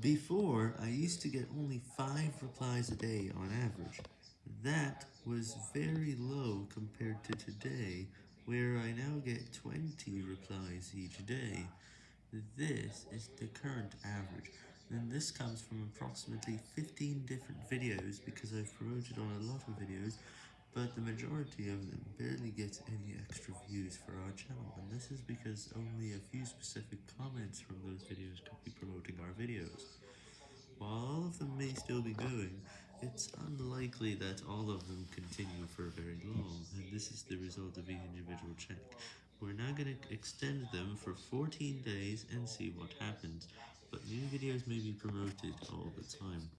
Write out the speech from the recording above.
Before, I used to get only 5 replies a day on average. That was very low compared to today, where I now get 20 replies each day. This is the current average, and this comes from approximately 15 different videos because I've promoted on a lot of videos, but the majority of them barely get any extra views for our channel, and this is because only a few specific comments from those videos could be promoting our videos. While all of them may still be going, it's unlikely that all of them continue for very long, and this is the result of each individual check. We're now going to extend them for 14 days and see what happens, but new videos may be promoted all the time.